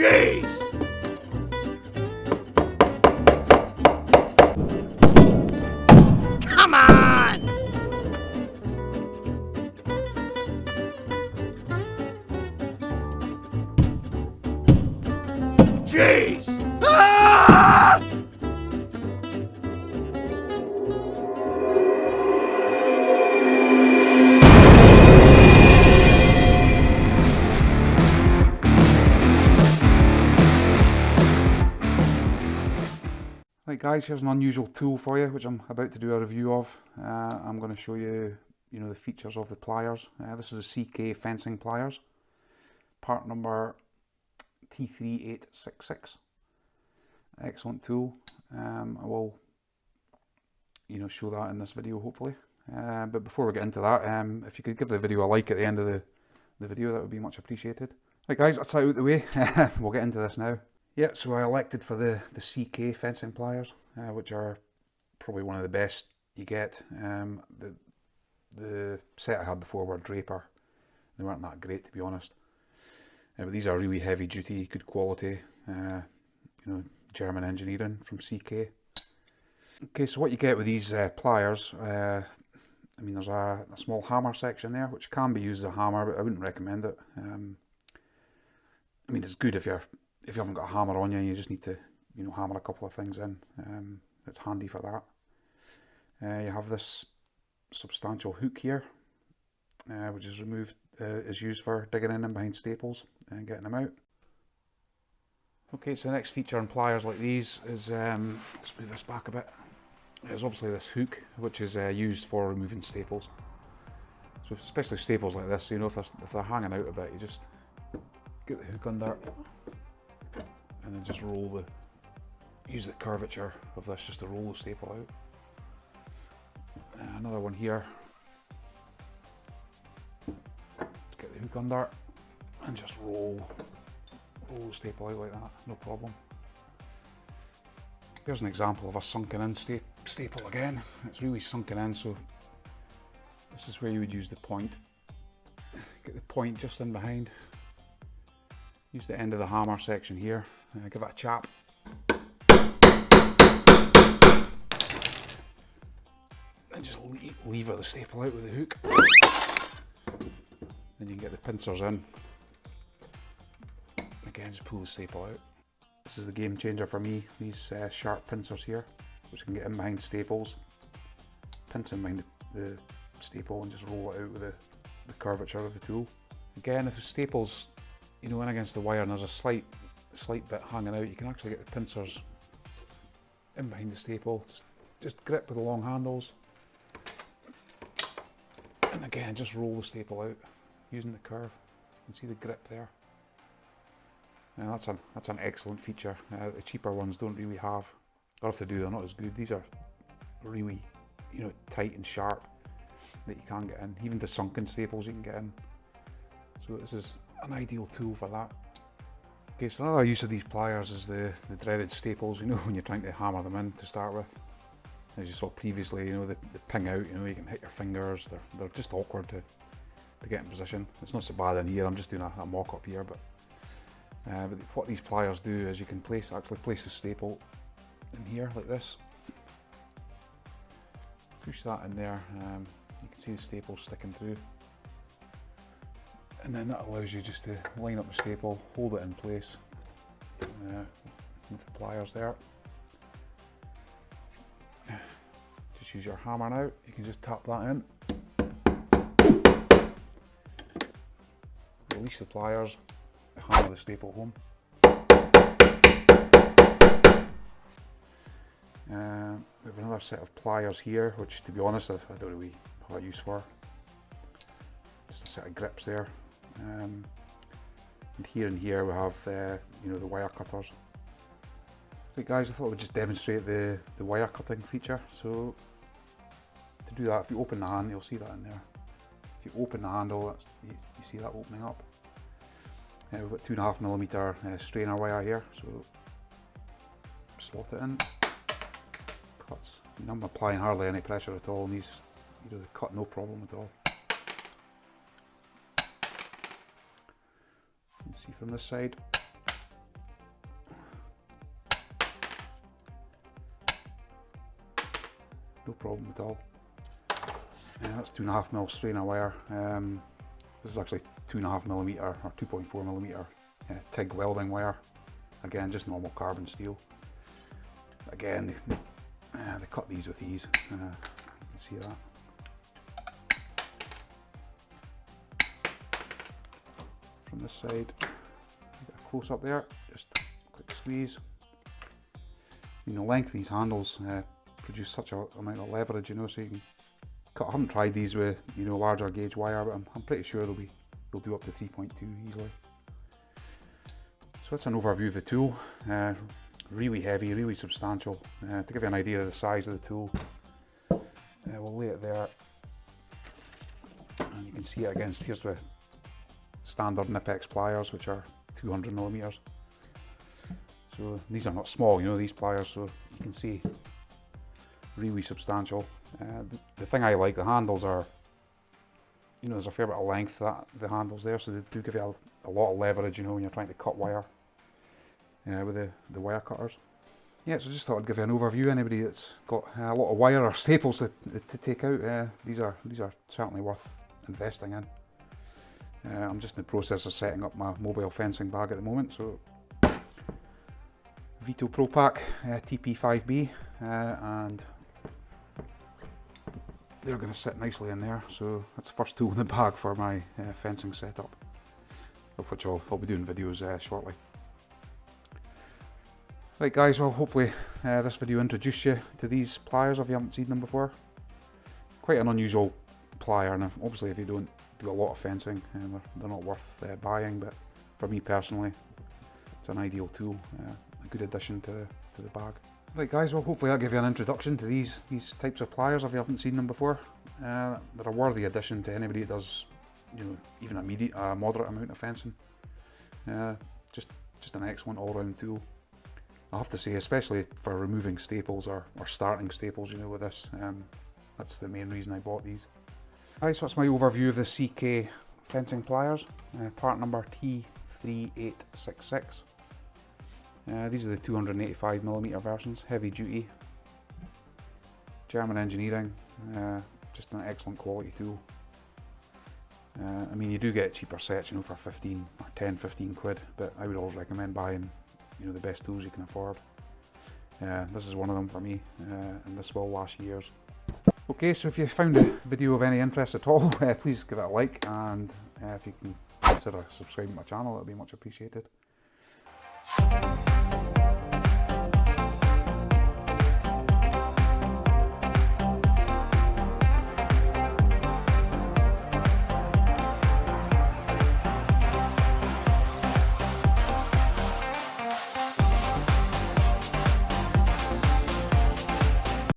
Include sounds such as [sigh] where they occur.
Jeez! Come on! Jeez! Guys, here's an unusual tool for you which I'm about to do a review of. Uh, I'm going to show you, you know, the features of the pliers. Uh, this is a CK fencing pliers, part number T3866. Excellent tool. Um, I will, you know, show that in this video hopefully. Uh, but before we get into that, um, if you could give the video a like at the end of the, the video, that would be much appreciated. Right guys, that's out of the way. [laughs] we'll get into this now. Yeah, so I elected for the, the CK fencing pliers, uh, which are probably one of the best you get. Um, the, the set I had before were Draper. They weren't that great to be honest. Uh, but these are really heavy duty, good quality, uh, you know, German engineering from CK. Okay, so what you get with these uh, pliers, uh, I mean there's a, a, small hammer section there, which can be used as a hammer, but I wouldn't recommend it. Um, I mean it's good if you're if you haven't got a hammer on you, you just need to, you know, hammer a couple of things in. Um, it's handy for that. Uh, you have this substantial hook here, uh, which is removed, uh, is used for digging in and behind staples and getting them out. Okay, so the next feature on pliers like these is, um, let's move this back a bit, is obviously this hook, which is uh, used for removing staples. So especially staples like this, you know, if they're, if they're hanging out a bit, you just get the hook under and then just roll the, use the curvature of this just to roll the staple out. Uh, another one here. Get the hook under and just roll, roll the staple out like that, no problem. Here's an example of a sunken in sta staple again. It's really sunken in, so this is where you would use the point. Get the point just in behind. Use the end of the hammer section here uh, give it a chap. And just lever the staple out with the hook. Then you can get the pincers in. Again, just pull the staple out. This is the game changer for me, these uh, sharp pincers here, which can get in behind staples, pinch in behind the, the staple and just roll it out with the, the curvature of the tool. Again, if the staples, you know, in against the wire and there's a slight slight bit hanging out, you can actually get the pincers in behind the staple. Just, just grip with the long handles. And again, just roll the staple out using the curve. You can see the grip there. Now that's an, that's an excellent feature. Uh, the cheaper ones don't really have, or if they do, they're not as good. These are really, you know, tight and sharp that you can get in. Even the sunken staples you can get in. So this is an ideal tool for that. Okay, so another use of these pliers is the, the dreaded staples, you know, [laughs] when you're trying to hammer them in to start with. As you saw previously, you know, they, they ping out, you know, you can hit your fingers, they're, they're just awkward to, to get in position. It's not so bad in here, I'm just doing a, a mock-up here, but, uh, but what these pliers do is you can place actually place the staple in here, like this. Push that in there, um, you can see the staple sticking through and then that allows you just to line up the staple, hold it in place uh, with the pliers there. Just use your hammer now, you can just tap that in. Release the pliers, hammer the staple home. Uh, we have another set of pliers here, which to be honest I don't really have a use for. Just a set of grips there. Um, and here and here we have uh, you know the wire cutters. So guys, I thought I would just demonstrate the, the wire cutting feature. So to do that, if you open the hand, you'll see that in there. If you open the handle, you, you, see that opening up. Uh, we've got two and a half millimeter uh, strainer wire here, so slot it in. Cuts. I'm applying hardly any pressure at all, and these you know, they cut no problem at all. see from the side. No problem at all. Yeah, that's two and a half mil strainer wire. Um, this is actually two and a half millimeter or 2.4 millimeter uh, TIG welding wire. Again, just normal carbon steel. Again, they, uh, they cut these with ease. Uh, you can see that. From this side close up there, just quick squeeze. You know, length these handles uh, produce such a amount of leverage, you know, so you can cut. I haven't tried these with, you know, larger gauge wire, but I'm, I'm pretty sure they'll be, they'll do up to 3.2 easily. So that's an overview of the tool. Uh, really heavy, really substantial. Uh, to give you an idea of the size of the tool, uh, we'll lay it there. And you can see it against, here's the standard Knipex pliers, which are 200 millimeters. So these are not small, you know, these pliers, so you can see really substantial. Uh, the, the, thing I like, the handles are, you know, there's a fair bit of length that the handles there, so they do give you a, a lot of leverage, you know, when you're trying to cut wire uh, with the, the wire cutters. Yeah, so just thought I'd give you an overview. Anybody that's got a lot of wire or staples to, to take out, uh, these are these are certainly worth investing in. Uh, I'm just in the process of setting up my mobile fencing bag at the moment, so Veto Pro Pac uh, TP5B uh, and they're going to sit nicely in there so that's the first tool in the bag for my uh, fencing setup of which I'll, I'll be doing videos uh, shortly. Right guys, well hopefully uh, this video introduced you to these pliers if you haven't seen them before. Quite an unusual plier and obviously if you don't do a lot of fencing uh, they're, they're, not worth uh, buying but for me personally it's an ideal tool, uh, a good addition to, to the bag. Right guys, well hopefully I'll give you an introduction to these these types of pliers if you haven't seen them before. Uh, they're a worthy addition to anybody that does you know, even a medium, a moderate amount of fencing. Uh, just just an excellent all-round tool. I have to say, especially for removing staples or, or starting staples, you know, with this. Um, that's the main reason I bought these. Right, so that's my overview of the CK fencing pliers, uh, part number T3866. Uh, these are the 285mm versions, heavy duty. German engineering, uh, just an excellent quality tool. Uh, I mean, you do get cheaper sets, you know, for 15 or 10, 15 quid, but I would always recommend buying you know the best tools you can afford. Uh, this is one of them for me, uh, and this will last years. Okay, so if you found the video of any interest at all, uh, [laughs] please give it a like and uh, if you can consider subscribing to my channel, it'll would be much appreciated.